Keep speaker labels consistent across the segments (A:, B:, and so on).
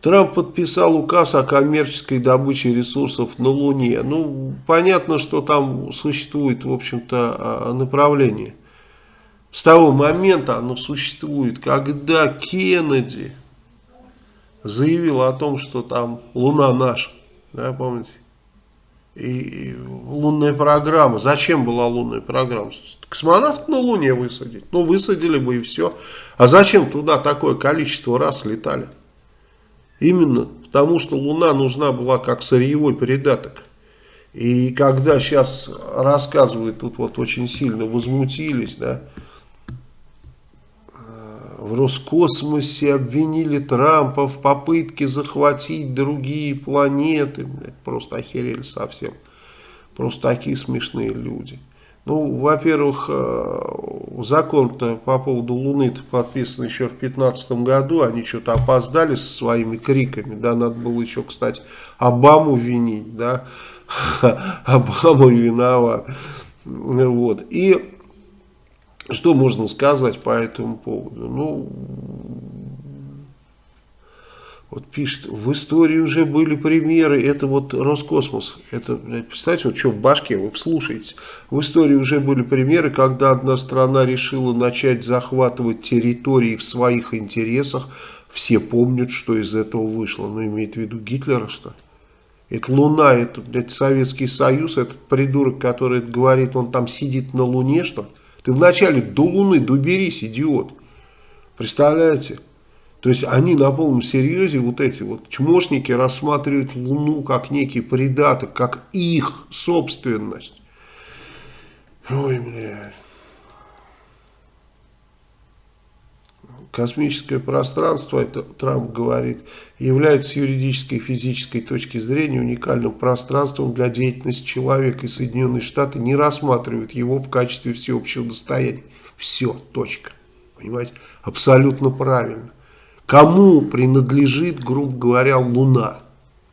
A: Трамп подписал указ о коммерческой добыче ресурсов на Луне. Ну, понятно, что там существует, в общем-то, а, направление. С того момента оно существует, когда Кеннеди заявил о том, что там Луна наша, да, помните? И лунная программа. Зачем была лунная программа? Космонавт на Луне высадить. Ну, высадили бы и все. А зачем туда такое количество раз летали? Именно потому, что Луна нужна была как сырьевой придаток. И когда сейчас рассказывают, тут вот очень сильно возмутились, да, в Роскосмосе обвинили Трампа в попытке захватить другие планеты. Просто охерели совсем. Просто такие смешные люди. Ну, во-первых, э, закон-то по поводу Луны подписан еще в 2015 году. Они что-то опоздали со своими криками. Да, надо было еще, кстати, Обаму винить. Да, Обама виноват. Вот. И что можно сказать по этому поводу? Ну, вот пишет, в истории уже были примеры, это вот Роскосмос, это, представьте, вот что в башке, вы вслушаете, в истории уже были примеры, когда одна страна решила начать захватывать территории в своих интересах, все помнят, что из этого вышло, но ну, имеет в виду Гитлера, что Это Луна, это, это Советский Союз, этот придурок, который говорит, он там сидит на Луне, что ли? Ты вначале до Луны доберись, идиот. Представляете? То есть они на полном серьезе, вот эти вот чмошники, рассматривают Луну как некий придаток, как их собственность. Ой, блядь. Космическое пространство, это Трамп говорит, является юридической и физической точки зрения уникальным пространством для деятельности человека, и Соединенные Штаты не рассматривают его в качестве всеобщего достояния. Все, точка. Понимаете? Абсолютно правильно. Кому принадлежит, грубо говоря, Луна?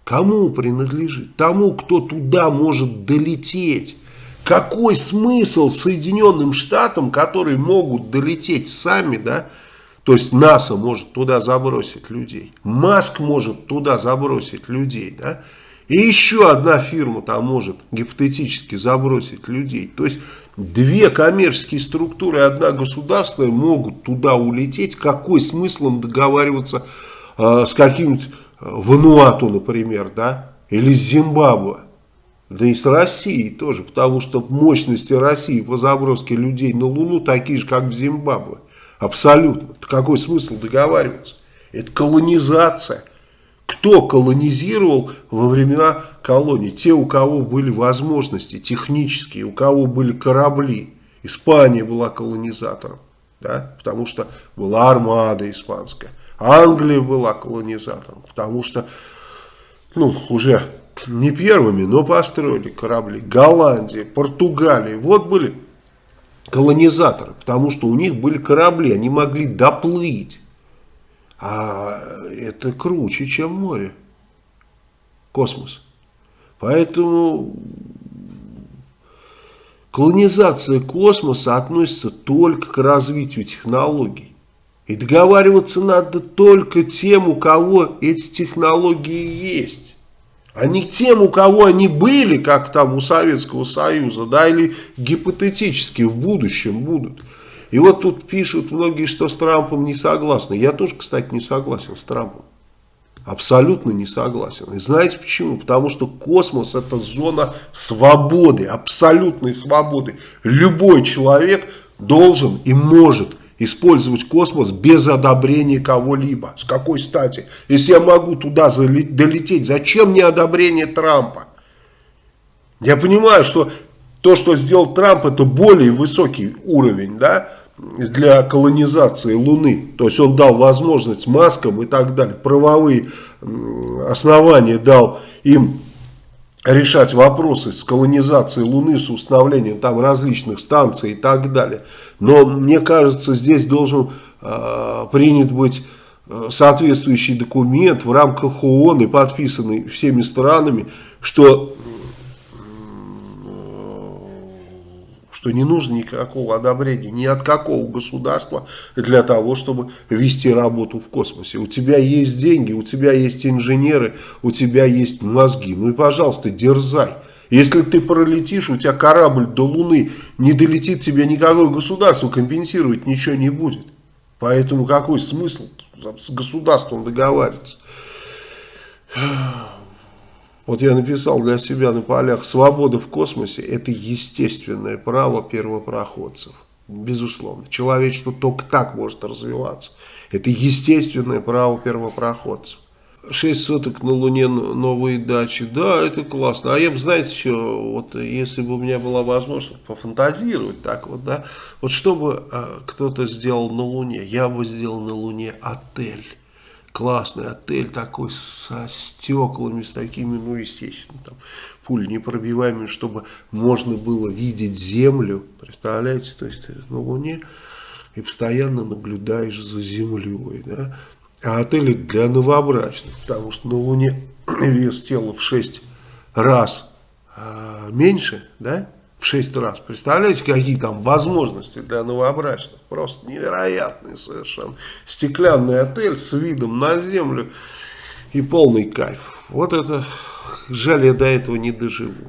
A: Кому принадлежит? Тому, кто туда может долететь. Какой смысл Соединенным Штатам, которые могут долететь сами, да, то есть НАСА может туда забросить людей. Маск может туда забросить людей. Да? И еще одна фирма там может гипотетически забросить людей. То есть две коммерческие структуры и одна государственная могут туда улететь. Какой смысл им договариваться э, с каким-нибудь э, Вануату, например, да? или с Зимбабве? Да и с Россией тоже, потому что мощности России по заброске людей на Луну такие же, как в Зимбабве. Абсолютно. Какой смысл договариваться? Это колонизация. Кто колонизировал во времена колонии? Те, у кого были возможности технические, у кого были корабли. Испания была колонизатором, да? потому что была армада испанская. Англия была колонизатором, потому что ну, уже не первыми, но построили корабли. Голландия, Португалия. Вот были колонизаторы, потому что у них были корабли, они могли доплыть. А это круче, чем море, космос. Поэтому колонизация космоса относится только к развитию технологий. И договариваться надо только тем, у кого эти технологии есть а не тем, у кого они были, как там у Советского Союза, да, или гипотетически в будущем будут. И вот тут пишут многие, что с Трампом не согласны. Я тоже, кстати, не согласен с Трампом. Абсолютно не согласен. И знаете почему? Потому что космос это зона свободы, абсолютной свободы. Любой человек должен и может использовать космос без одобрения кого-либо. С какой стати? Если я могу туда долететь, зачем мне одобрение Трампа? Я понимаю, что то, что сделал Трамп, это более высокий уровень, да, для колонизации Луны. То есть он дал возможность маскам и так далее, правовые основания дал им решать вопросы с колонизацией Луны, с установлением там различных станций и так далее. Но мне кажется, здесь должен э, принят быть э, соответствующий документ в рамках ООН и подписанный всеми странами, что, что не нужно никакого одобрения ни от какого государства для того, чтобы вести работу в космосе. У тебя есть деньги, у тебя есть инженеры, у тебя есть мозги. Ну и, пожалуйста, дерзай. Если ты пролетишь, у тебя корабль до Луны не долетит, тебе никакое государство компенсировать ничего не будет. Поэтому какой смысл с государством договариваться? Вот я написал для себя на полях, свобода в космосе – это естественное право первопроходцев. Безусловно. Человечество только так может развиваться. Это естественное право первопроходцев. Шесть соток на Луне новые дачи. Да, это классно. А я бы, знаете, что, вот если бы у меня была возможность пофантазировать так вот, да, вот что бы э, кто-то сделал на Луне, я бы сделал на Луне отель классный отель такой со стеклами, с такими, ну, естественно, там, пуль непробиваемыми, чтобы можно было видеть землю, представляете, то есть на Луне, и постоянно наблюдаешь за землей, да, а отели для новобрачных, потому что на Луне вес тела в 6 раз а, меньше, да, в 6 раз. Представляете, какие там возможности для новобрачных? Просто невероятные совершенно. Стеклянный отель с видом на землю и полный кайф. Вот это, жаль, я до этого не доживу.